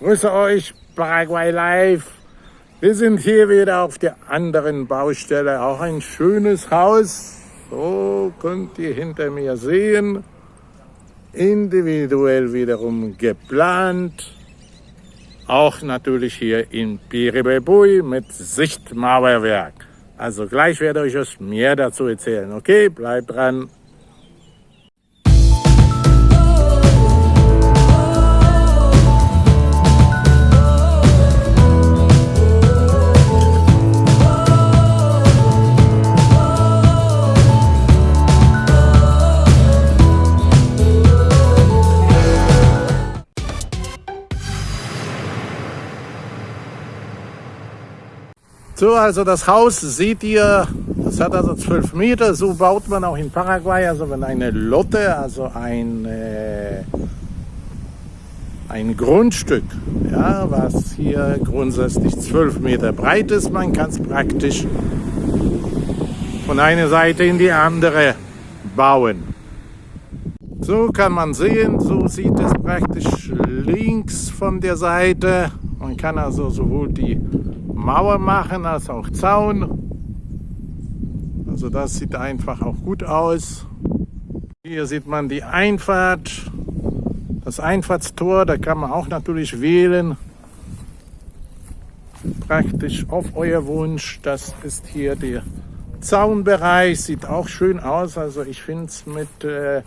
Grüße euch, Paraguay Live. Wir sind hier wieder auf der anderen Baustelle. Auch ein schönes Haus. So könnt ihr hinter mir sehen. Individuell wiederum geplant. Auch natürlich hier in Piribebui mit Sichtmauerwerk. Also gleich werde ich euch mehr dazu erzählen. Okay, bleibt dran. So, also das Haus seht ihr, das hat also 12 Meter, so baut man auch in Paraguay, also wenn eine Lotte, also ein, äh, ein Grundstück, ja, was hier grundsätzlich 12 Meter breit ist, man kann es praktisch von einer Seite in die andere bauen. So kann man sehen, so sieht es praktisch links von der Seite. Man kann also sowohl die Mauer machen als auch Zaun. Also das sieht einfach auch gut aus. Hier sieht man die Einfahrt, das Einfahrtstor, da kann man auch natürlich wählen. Praktisch auf euer Wunsch. Das ist hier der Zaunbereich, sieht auch schön aus. Also ich finde es mit, äh,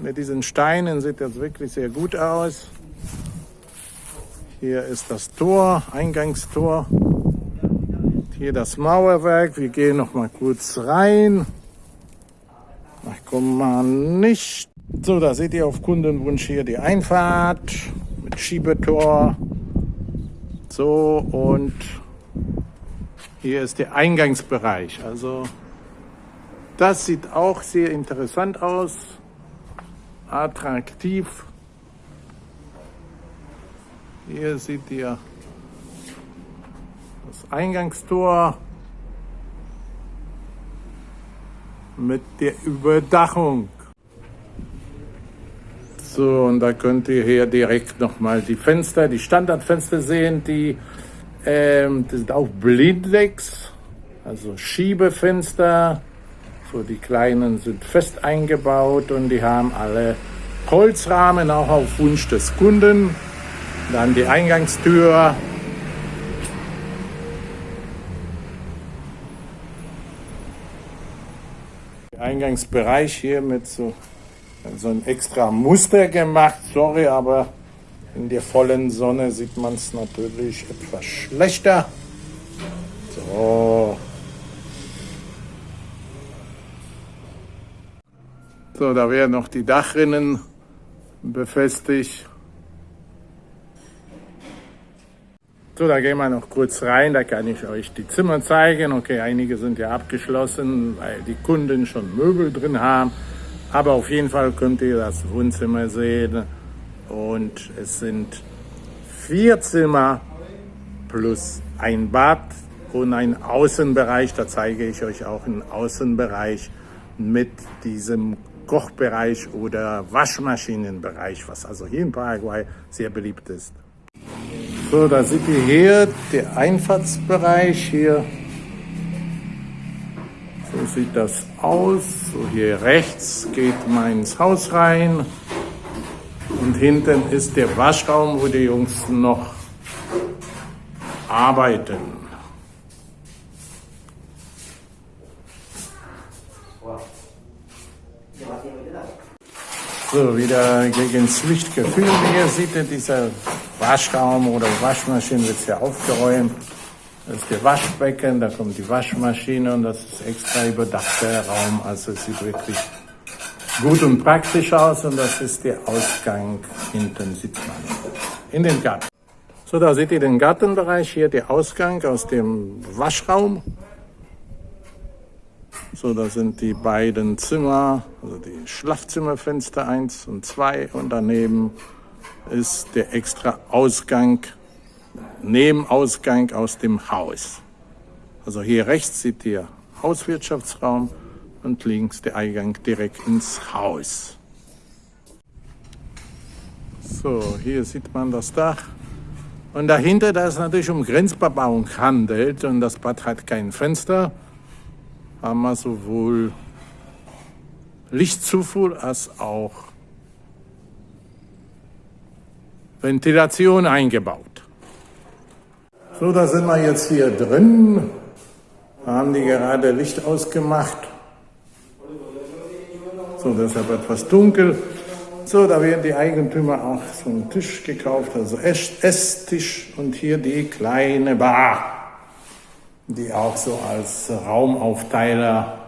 mit diesen Steinen sieht das wirklich sehr gut aus. Hier ist das Tor, Eingangstor. Hier das Mauerwerk. Wir gehen noch mal kurz rein. Ich komme mal nicht. So, da seht ihr auf Kundenwunsch hier die Einfahrt mit Schiebetor. So, und hier ist der Eingangsbereich. Also, das sieht auch sehr interessant aus. Attraktiv. Hier seht ihr das Eingangstor mit der Überdachung. So, und da könnt ihr hier direkt nochmal die Fenster, die Standardfenster sehen, die, ähm, die sind auch Blindex, also Schiebefenster. So, die kleinen sind fest eingebaut und die haben alle Holzrahmen, auch auf Wunsch des Kunden. Dann die Eingangstür Eingangsbereich hier mit so, so ein extra Muster gemacht. Sorry, aber in der vollen Sonne sieht man es natürlich etwas schlechter. So. So, da werden noch die Dachrinnen befestigt. So, da gehen wir noch kurz rein, da kann ich euch die Zimmer zeigen. Okay, einige sind ja abgeschlossen, weil die Kunden schon Möbel drin haben. Aber auf jeden Fall könnt ihr das Wohnzimmer sehen. Und es sind vier Zimmer plus ein Bad und ein Außenbereich. Da zeige ich euch auch einen Außenbereich mit diesem Kochbereich oder Waschmaschinenbereich, was also hier in Paraguay sehr beliebt ist. So, da seht ihr hier der Einfahrtsbereich hier. So sieht das aus. So hier rechts geht man ins Haus rein. Und hinten ist der Waschraum, wo die Jungs noch arbeiten. So, wieder gegen das Licht gefilmt. Hier seht ihr dieser Waschraum oder Waschmaschine wird ja aufgeräumt. Das ist der Waschbecken, da kommt die Waschmaschine und das ist extra überdachter Raum. Also es sieht wirklich gut und praktisch aus und das ist der Ausgang hinten, sieht man in den Garten. So, da seht ihr den Gartenbereich, hier der Ausgang aus dem Waschraum. So, da sind die beiden Zimmer, also die Schlafzimmerfenster 1 und 2 und daneben ist der extra Ausgang, Nebenausgang aus dem Haus. Also hier rechts seht ihr Hauswirtschaftsraum und links der Eingang direkt ins Haus. So, hier sieht man das Dach. Und dahinter, da es natürlich um Grenzbebauung handelt und das Bad hat kein Fenster, haben wir sowohl Lichtzufuhr als auch Ventilation eingebaut. So, da sind wir jetzt hier drin. Da haben die gerade Licht ausgemacht. So, deshalb etwas dunkel. So, da werden die Eigentümer auch so einen Tisch gekauft, also Esstisch und hier die kleine Bar, die auch so als Raumauftteiler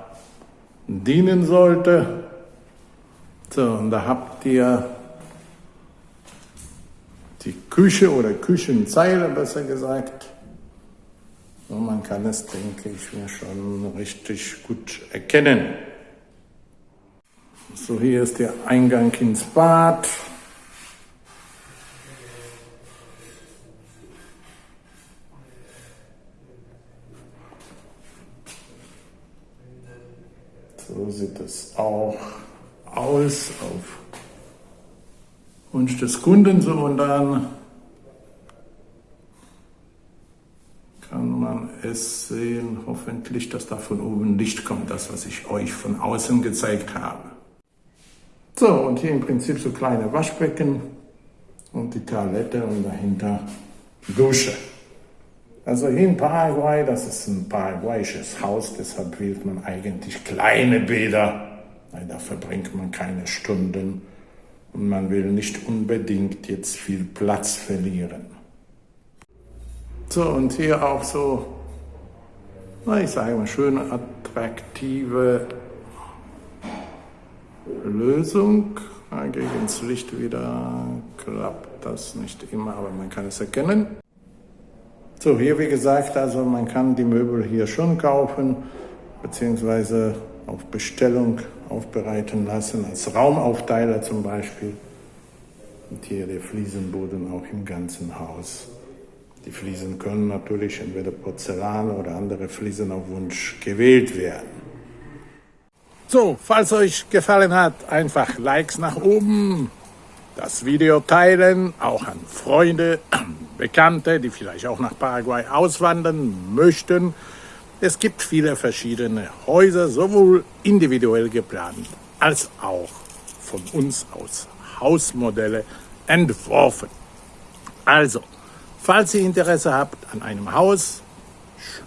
dienen sollte. So, und da habt ihr die Küche oder Küchenzeile besser gesagt. So, man kann es, denke ich, mir schon richtig gut erkennen. So, hier ist der Eingang ins Bad. So sieht es auch aus auf Wunsch des Kunden so und dann kann man es sehen, hoffentlich, dass da von oben Licht kommt, das, was ich euch von außen gezeigt habe. So, und hier im Prinzip so kleine Waschbecken und die Toilette und dahinter Dusche. Also hier in Paraguay, das ist ein paraguayisches Haus, deshalb wählt man eigentlich kleine Bäder, weil da verbringt man keine Stunden und man will nicht unbedingt jetzt viel Platz verlieren. So, und hier auch so, na, ich sage mal, schöne, attraktive Lösung. Gegen das Licht wieder klappt das nicht immer, aber man kann es erkennen. So, hier wie gesagt, also man kann die Möbel hier schon kaufen, beziehungsweise auf Bestellung aufbereiten lassen, als Raumauftteiler zum Beispiel. Und hier der Fliesenboden auch im ganzen Haus. Die Fliesen können natürlich entweder Porzellan oder andere Fliesen auf Wunsch gewählt werden. So, falls euch gefallen hat, einfach Likes nach oben, das Video teilen, auch an Freunde, Bekannte, die vielleicht auch nach Paraguay auswandern möchten. Es gibt viele verschiedene Häuser, sowohl individuell geplant als auch von uns aus Hausmodelle entworfen. Also, falls ihr Interesse habt an einem Haus,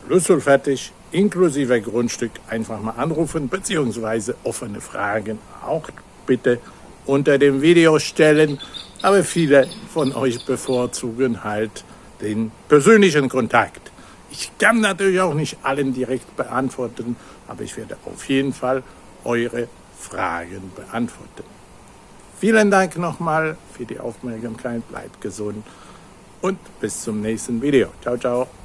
schlüsselfertig, inklusive Grundstück, einfach mal anrufen, beziehungsweise offene Fragen auch bitte unter dem Video stellen. Aber viele von euch bevorzugen halt den persönlichen Kontakt. Ich kann natürlich auch nicht allen direkt beantworten, aber ich werde auf jeden Fall eure Fragen beantworten. Vielen Dank nochmal für die Aufmerksamkeit, bleibt gesund und bis zum nächsten Video. Ciao, ciao.